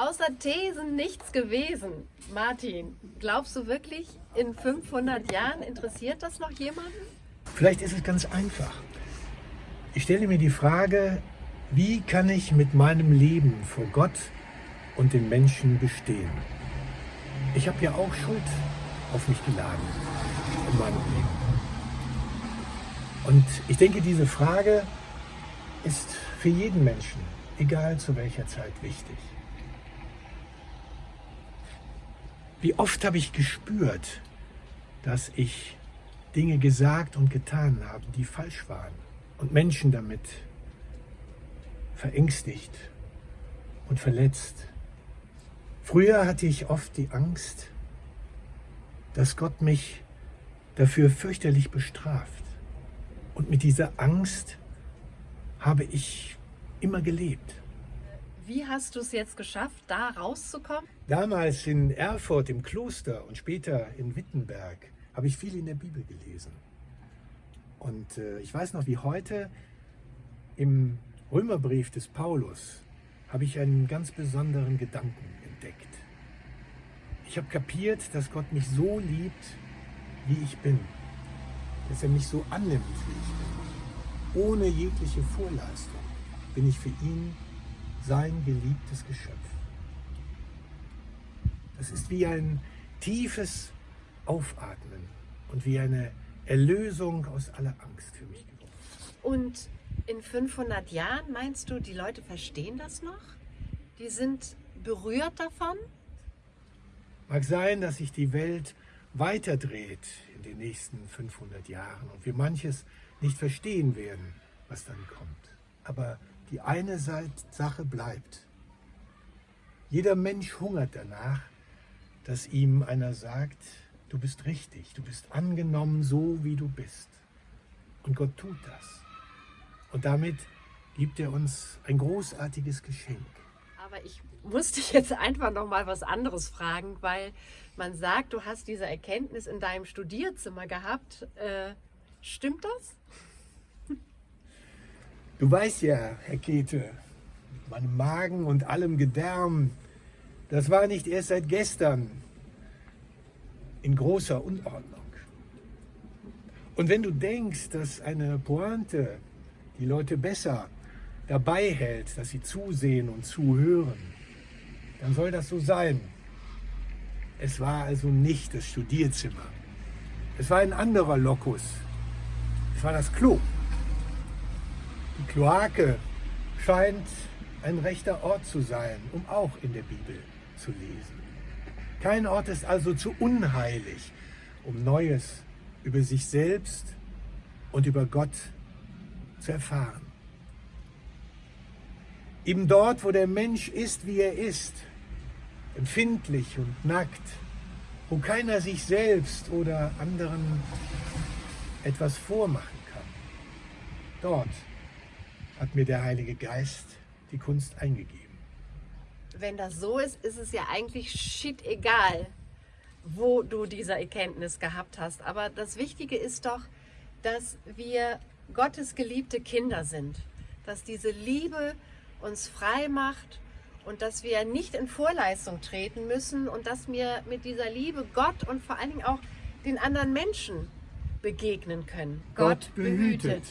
außer Thesen nichts gewesen. Martin, glaubst du wirklich, in 500 Jahren interessiert das noch jemanden? Vielleicht ist es ganz einfach. Ich stelle mir die Frage, wie kann ich mit meinem Leben vor Gott und den Menschen bestehen? Ich habe ja auch Schuld auf mich geladen in meinem Leben. Und ich denke, diese Frage ist für jeden Menschen, egal zu welcher Zeit, wichtig. Wie oft habe ich gespürt, dass ich Dinge gesagt und getan habe, die falsch waren und Menschen damit verängstigt und verletzt. Früher hatte ich oft die Angst, dass Gott mich dafür fürchterlich bestraft. Und mit dieser Angst habe ich immer gelebt. Wie hast du es jetzt geschafft, da rauszukommen? Damals in Erfurt im Kloster und später in Wittenberg habe ich viel in der Bibel gelesen. Und äh, ich weiß noch wie heute, im Römerbrief des Paulus habe ich einen ganz besonderen Gedanken entdeckt. Ich habe kapiert, dass Gott mich so liebt, wie ich bin. Dass er mich so annimmt, wie ich bin. Ohne jegliche Vorleistung bin ich für ihn sein geliebtes Geschöpf. Das ist wie ein tiefes Aufatmen und wie eine Erlösung aus aller Angst für mich geworden. Und in 500 Jahren meinst du, die Leute verstehen das noch? Die sind berührt davon? Mag sein, dass sich die Welt weiterdreht in den nächsten 500 Jahren und wir manches nicht verstehen werden, was dann kommt. Aber die eine Sache bleibt. Jeder Mensch hungert danach, dass ihm einer sagt, du bist richtig, du bist angenommen so, wie du bist. Und Gott tut das. Und damit gibt er uns ein großartiges Geschenk. Aber ich muss dich jetzt einfach noch mal was anderes fragen, weil man sagt, du hast diese Erkenntnis in deinem Studierzimmer gehabt. Äh, stimmt das? Du weißt ja, Herr Käthe, meinem Magen und allem Gedärm, das war nicht erst seit gestern in großer Unordnung. Und wenn du denkst, dass eine Pointe die Leute besser dabei hält, dass sie zusehen und zuhören, dann soll das so sein. Es war also nicht das Studierzimmer. Es war ein anderer Lokus. Es war das Klo. Die Kloake scheint ein rechter Ort zu sein, um auch in der Bibel zu lesen. Kein Ort ist also zu unheilig, um Neues über sich selbst und über Gott zu erfahren. Eben dort, wo der Mensch ist, wie er ist, empfindlich und nackt, wo keiner sich selbst oder anderen etwas vormachen kann. Dort hat mir der Heilige Geist die Kunst eingegeben. Wenn das so ist, ist es ja eigentlich shit egal, wo du diese Erkenntnis gehabt hast. Aber das Wichtige ist doch, dass wir Gottes geliebte Kinder sind. Dass diese Liebe uns frei macht und dass wir nicht in Vorleistung treten müssen und dass wir mit dieser Liebe Gott und vor allen Dingen auch den anderen Menschen begegnen können. Gott behütet. behütet.